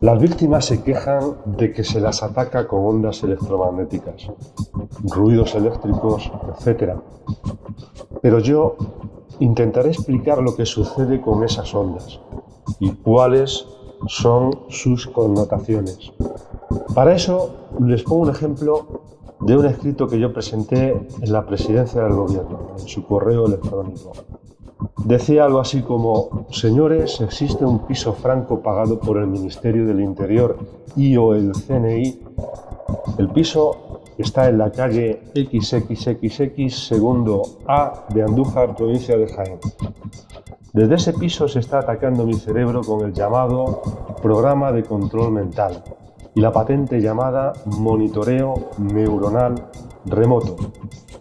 Las víctimas se quejan de que se las ataca con ondas electromagnéticas, ruidos eléctricos, etc. Pero yo intentaré explicar lo que sucede con esas ondas y cuáles son sus connotaciones. Para eso les pongo un ejemplo de un escrito que yo presenté en la presidencia del gobierno, en su correo electrónico. Decía algo así como, señores, existe un piso franco pagado por el Ministerio del Interior y o el CNI. El piso está en la calle XXXX segundo A de Andújar, provincia de Jaén. Desde ese piso se está atacando mi cerebro con el llamado programa de control mental y la patente llamada monitoreo neuronal remoto.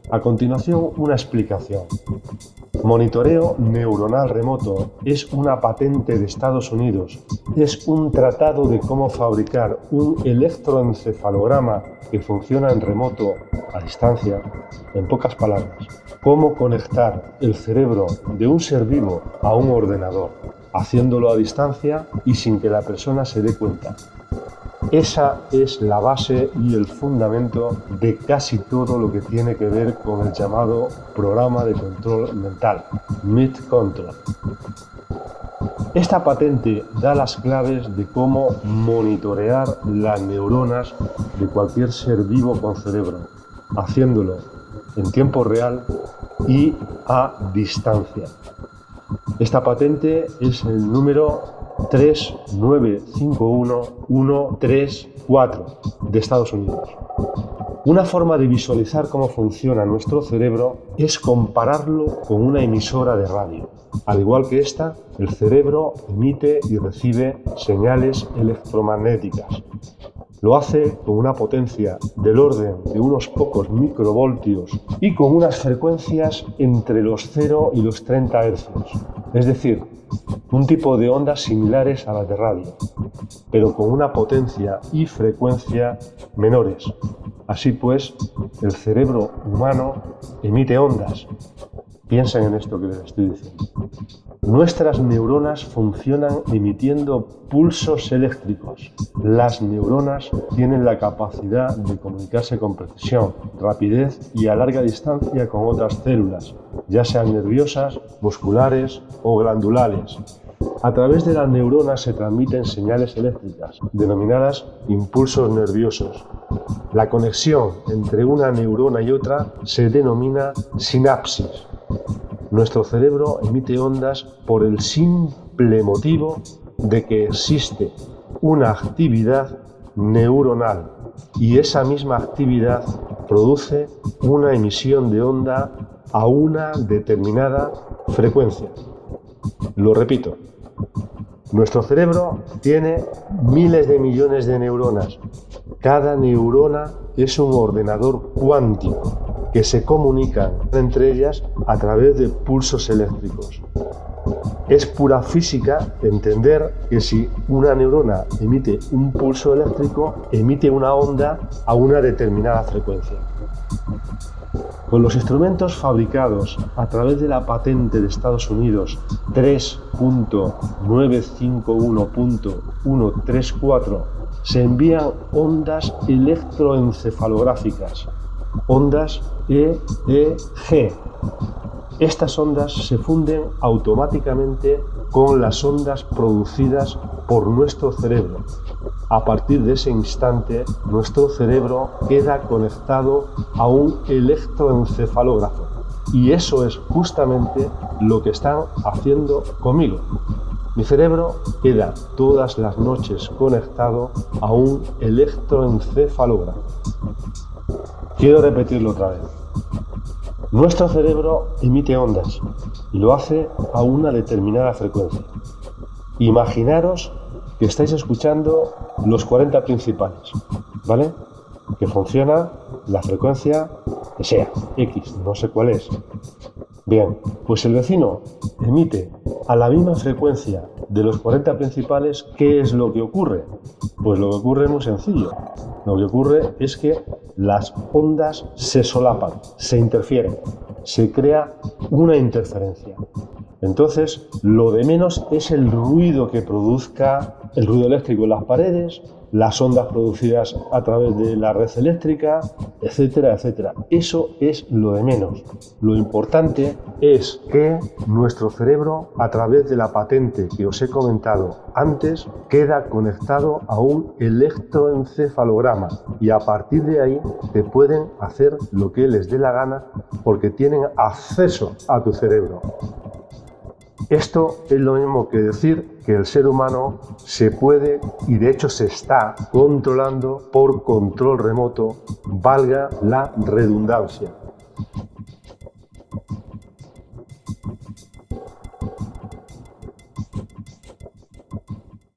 A continuación, una explicación. Monitoreo neuronal remoto es una patente de Estados Unidos. Es un tratado de cómo fabricar un electroencefalograma que funciona en remoto, a distancia, en pocas palabras cómo conectar el cerebro de un ser vivo a un ordenador, haciéndolo a distancia y sin que la persona se dé cuenta. Esa es la base y el fundamento de casi todo lo que tiene que ver con el llamado programa de control mental, Mid Control. Esta patente da las claves de cómo monitorear las neuronas de cualquier ser vivo con cerebro, haciéndolo en tiempo real y a distancia. Esta patente es el número 3951134 de Estados Unidos. Una forma de visualizar cómo funciona nuestro cerebro es compararlo con una emisora de radio. Al igual que esta, el cerebro emite y recibe señales electromagnéticas lo hace con una potencia del orden de unos pocos microvoltios y con unas frecuencias entre los 0 y los 30 Hz, es decir, un tipo de ondas similares a las de radio, pero con una potencia y frecuencia menores. Así pues, el cerebro humano emite ondas. Piensen en esto que les estoy diciendo. Nuestras neuronas funcionan emitiendo pulsos eléctricos. Las neuronas tienen la capacidad de comunicarse con precisión, rapidez y a larga distancia con otras células, ya sean nerviosas, musculares o glandulares. A través de las neuronas se transmiten señales eléctricas, denominadas impulsos nerviosos. La conexión entre una neurona y otra se denomina sinapsis. Nuestro cerebro emite ondas por el simple motivo de que existe una actividad neuronal y esa misma actividad produce una emisión de onda a una determinada frecuencia. Lo repito, nuestro cerebro tiene miles de millones de neuronas. Cada neurona es un ordenador cuántico que se comunican entre ellas a través de pulsos eléctricos. Es pura física entender que si una neurona emite un pulso eléctrico, emite una onda a una determinada frecuencia. Con los instrumentos fabricados a través de la patente de Estados Unidos 3.951.134 se envían ondas electroencefalográficas ondas EEG. Estas ondas se funden automáticamente con las ondas producidas por nuestro cerebro. A partir de ese instante, nuestro cerebro queda conectado a un electroencefalógrafo. Y eso es justamente lo que están haciendo conmigo. Mi cerebro queda todas las noches conectado a un electroencefalógrafo. Quiero repetirlo otra vez. Nuestro cerebro emite ondas y lo hace a una determinada frecuencia. Imaginaros que estáis escuchando los 40 principales, ¿vale? Que funciona la frecuencia que sea, X, no sé cuál es. Bien, pues el vecino emite a la misma frecuencia de los 40 principales, ¿qué es lo que ocurre? Pues lo que ocurre es muy sencillo. Lo que ocurre es que las ondas se solapan, se interfieren, se crea una interferencia. Entonces, lo de menos es el ruido que produzca el ruido eléctrico en las paredes, las ondas producidas a través de la red eléctrica, etcétera, etcétera. Eso es lo de menos. Lo importante es que nuestro cerebro, a través de la patente que os he comentado antes, queda conectado a un electroencefalograma y a partir de ahí te pueden hacer lo que les dé la gana porque tienen acceso a tu cerebro. Esto es lo mismo que decir que el ser humano se puede y de hecho se está controlando por control remoto, valga la redundancia.